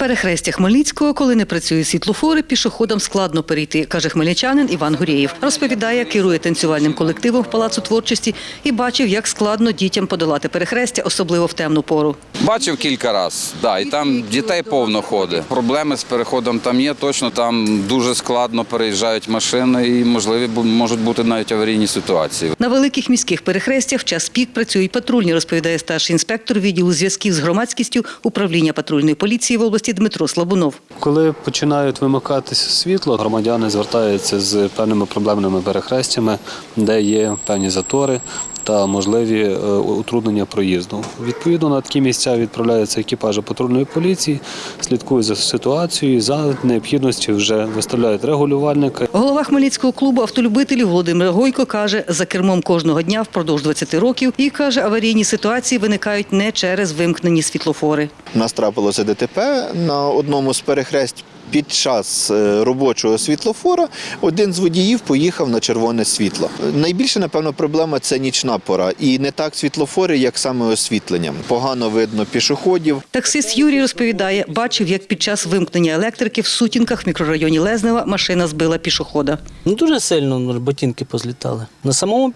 Перехрестя Хмельницького, коли не працюють світлофори, пішоходам складно перейти, каже хмельничанин Іван Гурєєв. Розповідає, керує танцювальним колективом в Палацу творчості і бачив, як складно дітям подолати перехрестя, особливо в темну пору. Бачив кілька разів, да, і там дітей повно ходить. Проблеми з переходом там є, точно там дуже складно переїжджають машини і можливі можуть бути навіть аварійні ситуації. На великих міських перехрестях в час пік працюють патрульні, розповідає старший інспектор відділу зв'язків з громадськістю управління патрульної поліції в області Дмитро Слабунов. Коли починають вимикатися світло, громадяни звертаються з певними проблемними перехрестями, де є певні затори та можливі е, утруднення проїзду. Відповідно на такі місця відправляються екіпажі патрульної поліції, слідкують за ситуацією, за необхідності вже виставляють регулювальника. Голова Хмельницького клубу автолюбителів Володимир Гойко каже, за кермом кожного дня впродовж 20 років і каже, аварійні ситуації виникають не через вимкнені світлофори. У нас трапилося ДТП на одному з перехресть. Під час е, робочого світлофора один з водіїв поїхав на червоне світло. Найбільше, напевно, проблема це нічна пора. І не так світлофори, як саме освітлення. Погано видно пішоходів. Таксист Юрій розповідає, бачив, як під час вимкнення електрики в сутінках в мікрорайоні Лезнева машина збила пішохода. Ну, дуже сильно ну, ботинки позлітали. На самому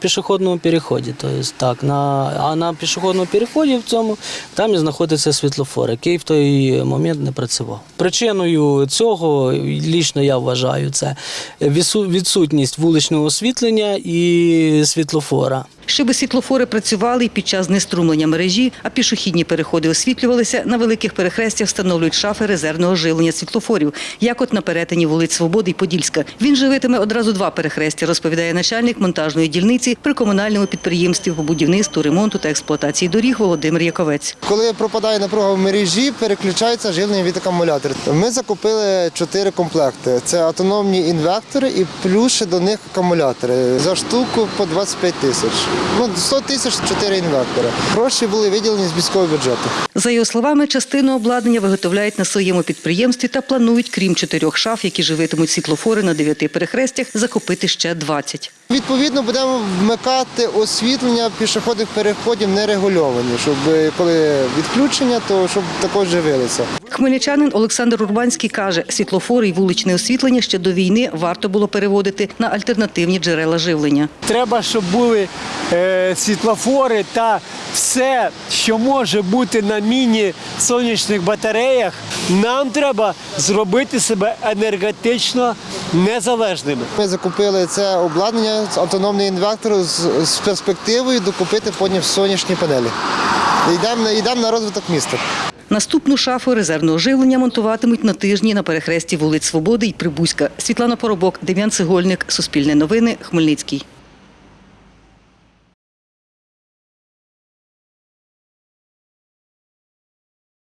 пішохідному переході. Тобто, так, на, а на пішохідному переході в цьому там і знаходиться світлофор, який в той момент не працював. Причиною цього, лічно я вважаю, це відсу- відсутність вуличного освітлення і світлофора. Щоби світлофори працювали під час знеструмлення мережі, а пішохідні переходи освітлювалися, на великих перехрестях встановлюють шафи резервного живлення світлофорів, як от на перетині вулиць Свободи і Подільська. Він живитиме одразу два перехрестя, розповідає начальник монтажної дільниці при комунальному підприємстві по будівництву, ремонту та експлуатації доріг Володимир Яковець. Коли пропадає напруга в мережі, переключається живлення від акумулятора. Ми закупили чотири комплекти. Це автономні інвектори і плюс до них акумулятори. За штуку по 25 тисяч. Ну, 100 тисяч чотири інвектора. Гроші були виділені з міського бюджету. За його словами, частину обладнання виготовляють на своєму підприємстві та планують, крім чотирьох шаф, які живитимуть світлофори на дев'яти перехрестях, закупити ще 20. Відповідно, будемо вмикати освітлення пішохідних переходів нерегульовані, щоб е, коли відключення, то щоб також живилися. Хмельничанин Олександр Урбанський каже, світлофори і вуличне освітлення ще до війни варто було переводити на альтернативні джерела живлення. Треба, щоб були е, світлофори та все, що може бути на міні-сонячних батареях. Нам треба зробити себе енергетично незалежними. Ми закупили це обладнання, автономний інвектор з, з перспективою докупити потім сонячні панелі. Йдемо, на- йдемо на розвиток міста. Наступну шафу резервного живлення монтуватимуть на тижні на перехресті вулиць Свободи і Прибузька. Світлана Поробок, Дем'ян Цегольник, Суспільне новини, Хмельницький.